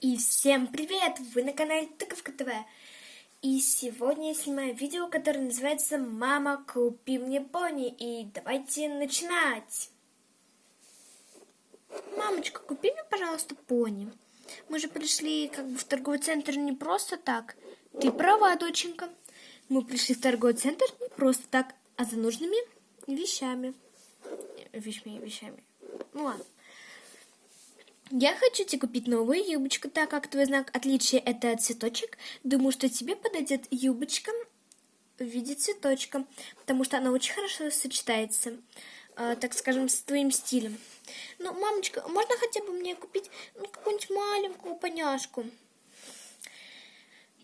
И всем привет! Вы на канале Тыковка ТВ. И сегодня я снимаю видео, которое называется «Мама, купи мне пони». И давайте начинать! Мамочка, купи мне, пожалуйста, пони. Мы же пришли как бы в торговый центр не просто так. Ты права, доченька. Мы пришли в торговый центр не просто так, а за нужными вещами. Вещами, вещами. Ну ладно. Я хочу тебе купить новую юбочку, так как твой знак отличия это цветочек. Думаю, что тебе подойдет юбочка в виде цветочка, потому что она очень хорошо сочетается, э, так скажем, с твоим стилем. Ну, мамочка, можно хотя бы мне купить ну, какую-нибудь маленькую поняшку?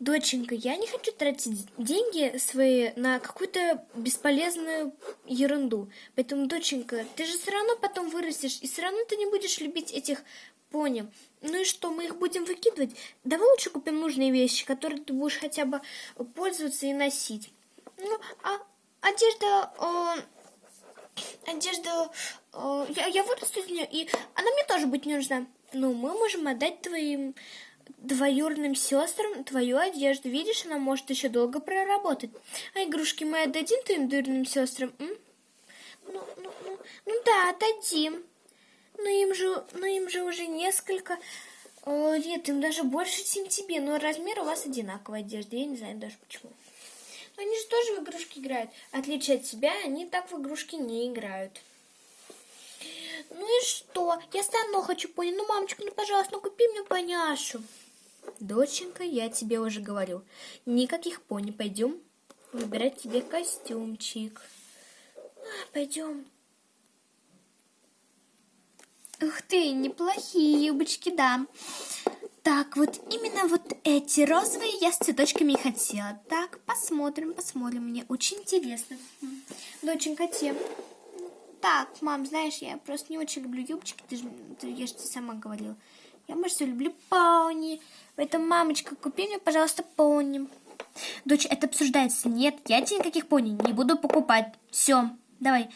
Доченька, я не хочу тратить деньги свои на какую-то бесполезную ерунду. Поэтому, доченька, ты же все равно потом вырастешь, и все равно ты не будешь любить этих Понял. Ну и что, мы их будем выкидывать? Давай лучше купим нужные вещи, которые ты будешь хотя бы пользоваться и носить. Ну, а одежда... Э, одежда... Э, я, я вырасту из нее, и она мне тоже быть не нужна. Ну, мы можем отдать твоим двоюродным сестрам твою одежду. Видишь, она может еще долго проработать. А игрушки мы отдадим твоим двоюродным сестрам? М? Ну, ну, ну, ну да, отдадим. Но им же, но им же уже несколько э, лет, им даже больше, чем тебе. Но размер у вас одинаковая одежда, я не знаю даже почему. Но они же тоже в игрушки играют. Отличие от тебя, они так в игрушки не играют. Ну и что? Я стану хочу пони. Ну, мамочка, ну, пожалуйста, ну купи мне поняшу. Доченька, я тебе уже говорил. Никаких пони. Пойдем выбирать тебе костюмчик. А, пойдем. Ух ты, неплохие юбочки, да. Так, вот именно вот эти розовые я с цветочками и хотела. Так, посмотрим, посмотрим. Мне очень интересно. Доченька, те. Так, мам, знаешь, я просто не очень люблю юбочки. Ты же, ты, я же сама говорила. Я, может, люблю пони. Поэтому, мамочка, купи мне, пожалуйста, пони. Дочь, это обсуждается. Нет, я тебе никаких пони не буду покупать. Все, давай.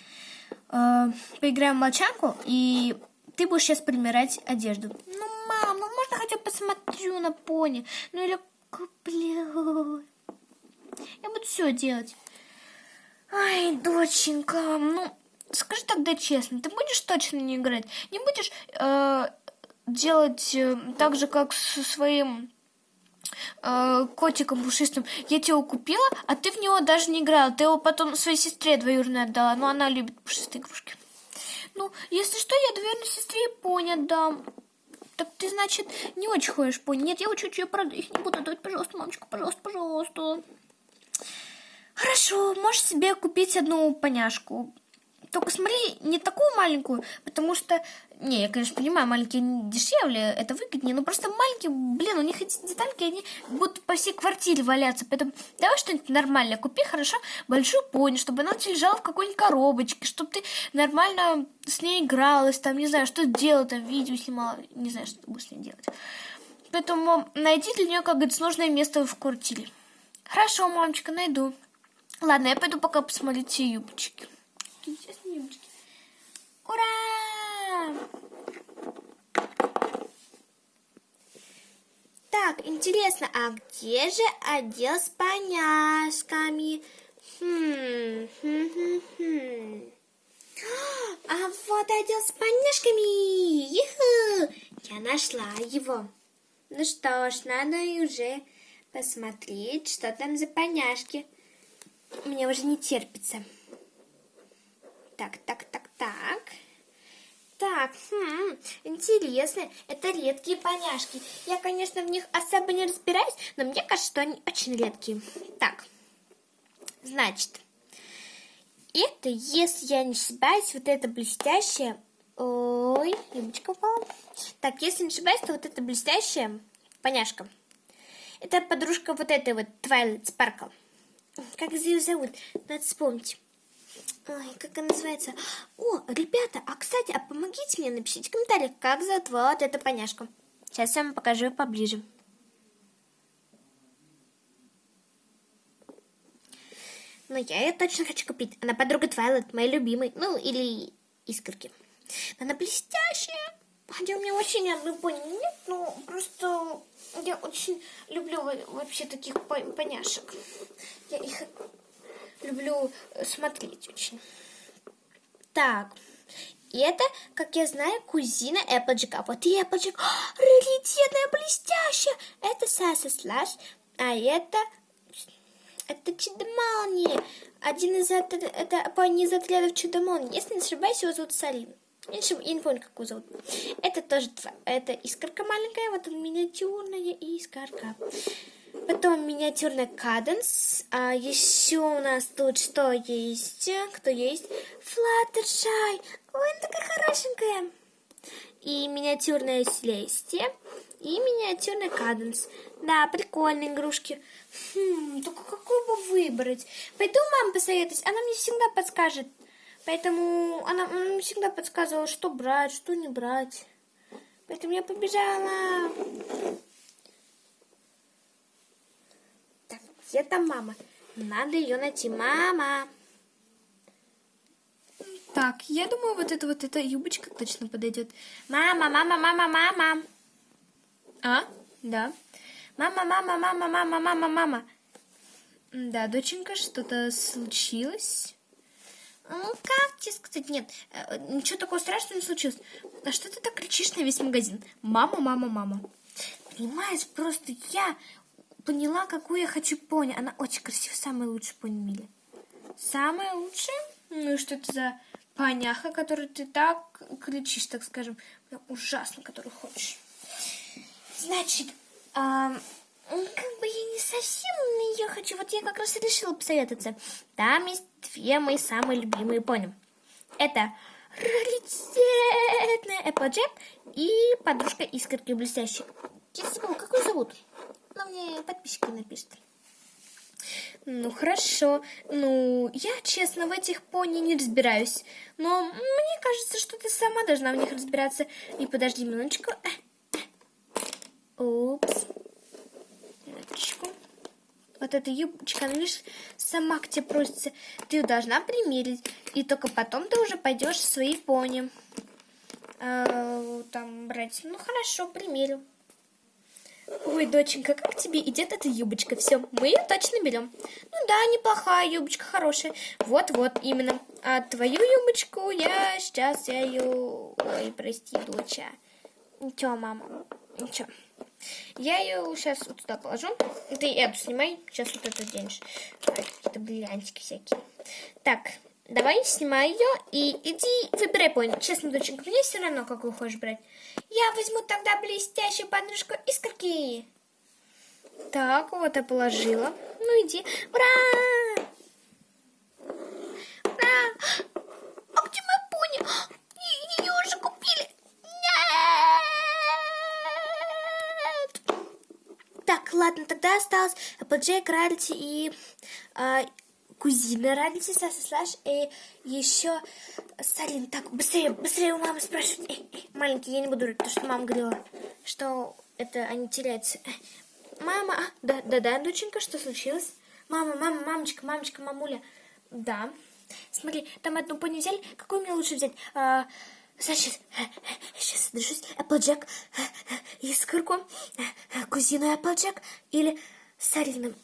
Э, поиграем в молчанку и ты будешь сейчас примерять одежду. Ну, мам, ну можно хотя бы посмотрю на пони? Ну или куплю. Я буду все делать. Ай, доченька, ну, скажи тогда честно, ты будешь точно не играть? Не будешь э, делать э, так же, как со своим э, котиком пушистым? Я его купила, а ты в него даже не играла. Ты его потом своей сестре двоюродной отдала, но она любит пушистые игрушки. Ну, если что, я двоюродной сестре пони отдам. Так ты, значит, не очень хочешь пони. Нет, я я правда их не буду давать. Пожалуйста, мамочка, пожалуйста, пожалуйста. Хорошо, можешь себе купить одну поняшку. Только смотри, не такую маленькую, потому что... Не, я, конечно, понимаю, маленькие дешевле, это выгоднее, но просто маленькие, блин, у них эти детальки, они будут по всей квартире валяться. Поэтому давай что-нибудь нормальное купи, хорошо, большую пони, чтобы она у тебя лежала в какой-нибудь коробочке, чтобы ты нормально с ней игралась, там, не знаю, что делала, там, видео снимала, не знаю, что ты будешь с ней делать. Поэтому найди для нее, как говорится, нужное место в квартире. Хорошо, мамочка, найду. Ладно, я пойду пока посмотрю те юбочки интересные юбочки. Ура! Так, интересно, а где же отдел с поняшками? Хм, хм, хм, хм. А вот отдел с поняшками. Я нашла его. Ну что ж, надо уже посмотреть, что там за поняшки. Мне уже не терпится. Так, так, так, так. Так, хм, интересно, это редкие поняшки. Я, конечно, в них особо не разбираюсь, но мне кажется, что они очень редкие. Так, значит, это, если я не ошибаюсь, вот это блестящее... Ой, юбочка упала. Так, если не ошибаюсь, то вот это блестящая поняшка. Это подружка вот этой вот Twilight Sparkle. Как ее зовут? Надо вспомнить. Ой, как она называется? О, ребята, а кстати, а помогите мне, напишите в комментариях, как зовут вот эту поняшку. Сейчас я вам покажу поближе. Но ну, я ее точно хочу купить. Она подруга Твайлет, моя любимая. Ну, или искорки. Она блестящая. Хотя у меня вообще ни одной пони нет, но просто я очень люблю вообще таких поняшек. Я их люблю смотреть очень. Так, и это, как я знаю, кузина Эпплджика. Вот и Эпплджик. Раритетная, блестящая. Это Саса Слаш, а это... Это Чудомални. Один из... Это, это пони из отрядов Чудомални. Если не ошибаюсь, его зовут Салим. Я не, не помню, как его зовут. Это тоже... Это искорка маленькая, вот он миниатюрная искорка. Потом миниатюрный каденс. А еще у нас тут что есть? Кто есть? Флаттершай. Ой, она такая хорошенькая. И миниатюрная Селестия. И миниатюрный каденс. Да, прикольные игрушки. Хм, только какую бы выбрать? Пойду мам посоветуюсь. Она мне всегда подскажет. Поэтому она, она мне всегда подсказывала, что брать, что не брать. Поэтому я побежала. Где там мама? Надо ее найти. Мама! Так, я думаю, вот эта вот эта юбочка точно подойдет. Мама, мама, мама, мама. А? Да. Мама, мама, мама, мама, мама, мама. Да, доченька, что-то случилось? Ну, как тебе сказать? Нет, э, ничего такого страшного не случилось. А что ты так кричишь на весь магазин? Мама, мама, мама. Понимаешь, просто я поняла, какую я хочу пони. Она очень красивая, самая лучшая пони в. Самая лучшая? Ну и что это за поняха, которую ты так кричишь, так скажем, ужасно, которую хочешь. Значит, а, как бы я не совсем на нее хочу. Вот я как раз решила посоветоваться. Там есть две мои самые любимые пони. Это раритетная Эпплджек и подружка искорки блестящей. Забыла, как ее зовут? Но мне подписчики напишут. Ну, хорошо. Ну, я, честно, в этих пони не разбираюсь. Но мне кажется, что ты сама должна в них разбираться. И подожди минуточку. Упс. Минуточку. Вот эта юбочка, она лишь сама к тебе просится. Ты ее должна примерить. И только потом ты уже пойдешь в свои пони. А, там брать. Ну, хорошо, примерю. Ой, доченька, как тебе идет эта юбочка? Все, мы ее точно берем. Ну да, неплохая юбочка, хорошая. Вот-вот, именно. А твою юбочку я сейчас, я ее... Ой, прости, доча. Ничего, мама, ничего. Я ее сейчас вот туда положу. Ты эту снимай, сейчас вот это денешь. Какие-то бриллиантики всякие. Так, Давай, снимай ее и иди выбирай пони. Честно, доченька, мне все равно, какую хочешь брать. Я возьму тогда блестящую подружку искорки. Так, вот я положила. Ну, иди. Ура! Ура! А где моя пони? Ее уже купили. Нет! Так, ладно, тогда осталось Applejack, Рарити и... Э, кузина Саса Слаш и еще Салин. Так, быстрее, быстрее у мамы спрашивать. Эй, эй, маленький, я не буду то, что мама говорила, что это они теряются. Мама, а, да, да, да, доченька, что случилось? Мама, мама, мамочка, мамочка, мамуля. Да. Смотри, там одну пони взяли. Какую мне лучше взять? А, значит, сейчас держусь. Эпплджек, искорку, кузину Эпплджек или Сарину.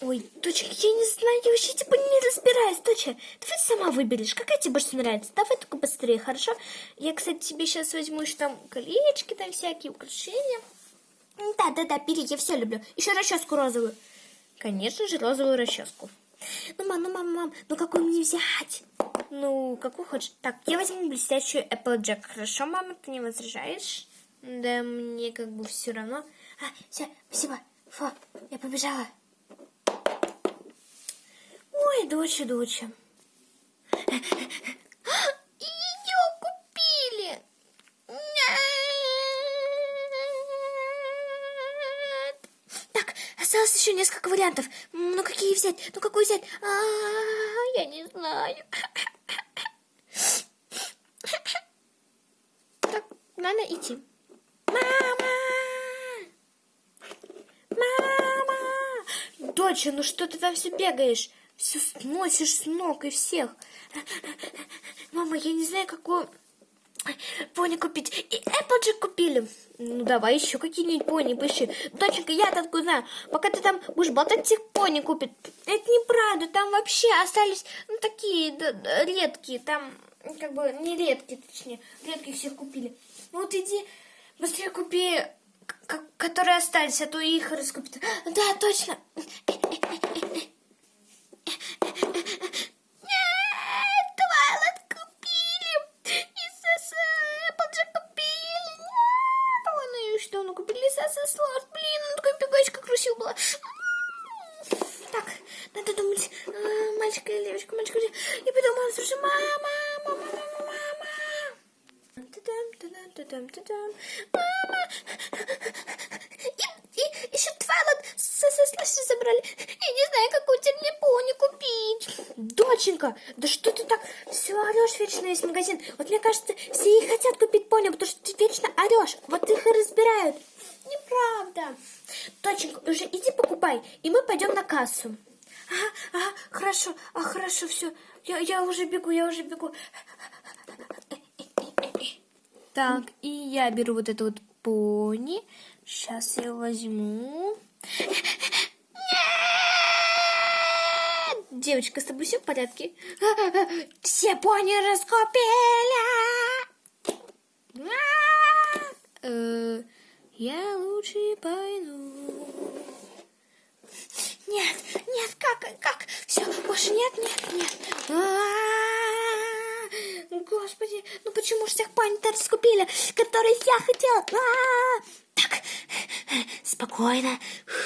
Ой, дочка, я не знаю, я вообще типа не разбираюсь, доча. Давай сама выберешь, какая тебе больше нравится. Давай только быстрее, хорошо? Я, кстати, тебе сейчас возьму еще там колечки, там всякие украшения. Да, да, да, бери, я все люблю. Еще расческу розовую. Конечно же, розовую расческу. Ну, мам, ну, мам, мам, ну какую мне взять? Ну, какую хочешь? Так, я возьму блестящую Applejack. Хорошо, мама, ты не возражаешь? Да мне как бы все равно. А, все, спасибо. Фу, я побежала. Ой, доча, доча. Ее купили. Так, осталось еще несколько вариантов. Ну, какие взять? Ну, какую взять? А, я не знаю. Так, надо идти. Мама! Мама! Доча, ну что ты там все бегаешь? Все сносишь с ног и всех. Мама, я не знаю, какую Пони купить. И Applejack купили. Ну, давай еще какие-нибудь пони поищи. Доченька, я-то откуда знаю. Пока ты там будешь болтать, тех пони купит. Это неправда. Там вообще остались, ну, такие да, редкие. Там, как бы, не редкие, точнее. Редких всех купили. Ну, вот иди, быстрее купи, которые остались, а то их раскупят. Да, точно. Нет, Твайлайт купили. И СС Applejack купили. Нет, ладно, и что, ну купили СС Лорд. Блин, ну такая бегачка красивая была. Так, надо думать, а, мальчик или... Я подумала, слушай, мама, мама, мама, мама. Та-дам, та-дам, та-дам, та-дам. Мама. И, и еще Твайлайт с СС забрали. Я не знаю, какую пони купить. Доченька, да что ты так все орешь вечно весь магазин? Вот мне кажется, все и хотят купить пони, потому что ты вечно орешь. Вот их и разбирают. Неправда. Доченька, уже иди покупай, и мы пойдем на кассу. Ага, ага, хорошо, а хорошо, все. Я, я уже бегу, я уже бегу. Так, и я беру вот это вот пони. Сейчас я возьму. Девочка, с тобой все в порядке? Все пони раскупили! Э, Я лучше пойду. Нет, нет, как, как? Все, больше нет, нет, нет. Господи, ну почему же всех пани-то раскупили, которые я хотела? Так, спокойно. А-а-а!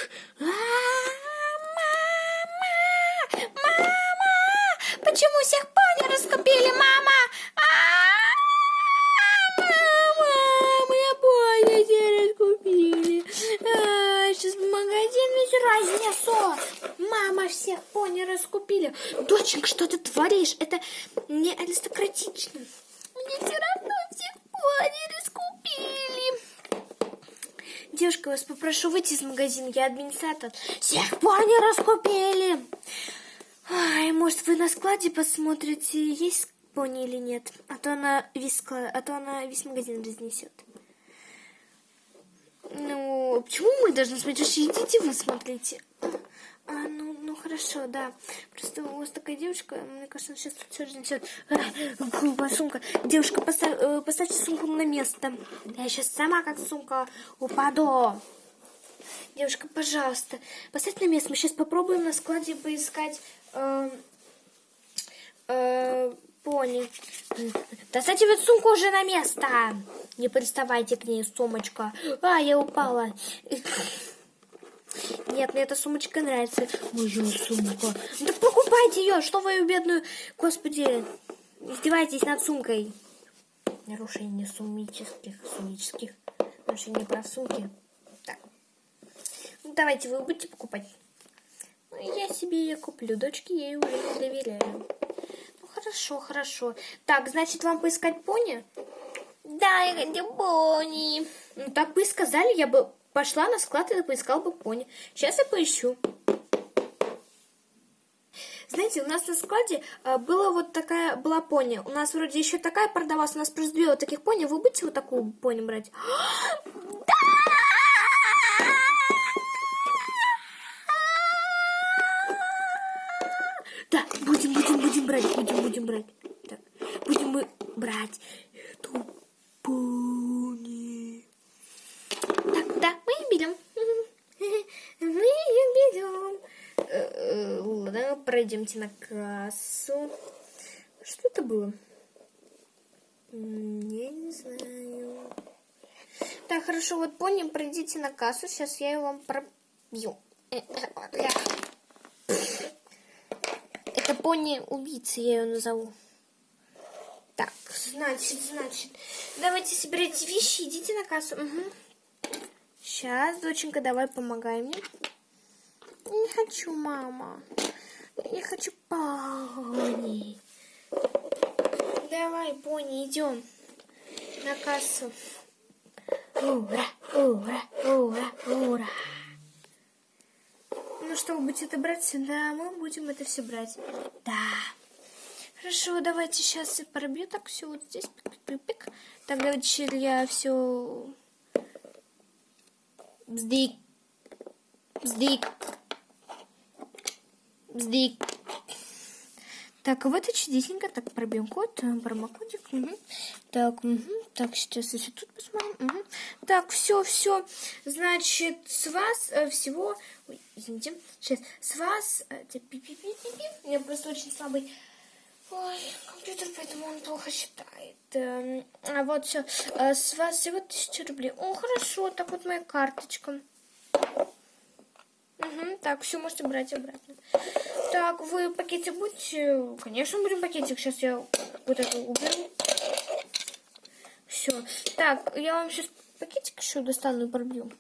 Это не аристократично. Мне все равно всех пони раскупили. Девушка, вас попрошу выйти из магазина, я администратор. Всех пони раскупили. Ай, может, вы на складе посмотрите, есть пони или нет? А то она весь, склад- а то она весь магазин разнесет. Ну, почему мы должны смотреть? Идите вы смотрите. А, ну, ну хорошо, да. Просто у вас такая девушка, мне кажется, она сейчас все. А, грубая сумка. Девушка, поставь, э, поставьте сумку на место. Я сейчас сама как сумка упаду. Девушка, пожалуйста, поставьте на место. Мы сейчас попробуем на складе поискать э, э, пони. Доставьте вот сумку уже на место. Не приставайте к ней, сумочка. А, я упала. Нет, мне эта сумочка нравится. Моя сумка. Так покупайте ее, что вы ее бедную... Господи, издеваетесь над сумкой. Нарушение сумических, сумических нарушение прав сумки. Так. Ну, давайте, вы будете покупать. Ну, я себе ее куплю. Дочке ей уже доверяю. Ну, хорошо, хорошо. Так, значит, вам поискать пони? Да, я хочу пони. Ну, так бы и сказали, я бы пошла на склад и поискала бы пони. Сейчас я поищу. Знаете, у нас на складе э, была вот такая была пони. У нас вроде еще такая продавалась, у нас просто две вот таких пони. Вы будете вот такую пони брать? Да, будем, будем, будем брать, будем, будем брать. Так, будем мы брать эту пони. Так, да, мы ее берем. Мы ее берем. Э, Ладно, пройдемте на кассу. Что это было? Я не знаю. Так, хорошо, вот пони, пройдите на кассу. Сейчас я ее вам пробью. Э, э, э. Это пони убийца, я ее назову. Так, значит, значит. Давайте собирайте вещи, идите на кассу. Сейчас, доченька, давай помогай мне. Не хочу, мама. Я хочу пони. Давай, пони, идем на кассу. Ура, ура, ура, ура. Ну что, вы это брать? Да, мы будем это все брать. Да. Хорошо, давайте сейчас я пробью так все вот здесь. Пик-пик-пик. Так, давайте я все... Бздик. Бздик. Бздик. Так, вот и чудесненько. Так, пробьем код, э, промокодик. Угу. Так, угу. так, сейчас еще тут посмотрим. Угу. Так, все, все. Значит, с вас э, всего... Ой, извините. Сейчас, с вас... Э. Я просто очень слабый... Ой, компьютер, поэтому он плохо считает. Эм, а вот все. Э, с вас всего тысяча рублей. О, хорошо. Так вот моя карточка. Угу, так, все можете брать обратно. Так, вы пакетик будете? Конечно, будем пакетик. Сейчас я вот это уберу. Все. Так, я вам сейчас пакетик еще достану и пробью.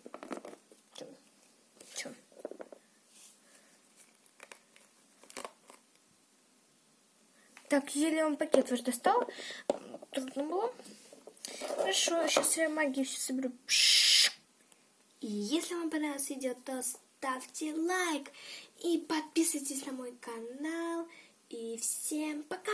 Так, еле вам пакет ваш достал. Трудно было. Хорошо, сейчас я магию все соберу. И если вам понравилось видео, то ставьте лайк и подписывайтесь на мой канал. И всем пока!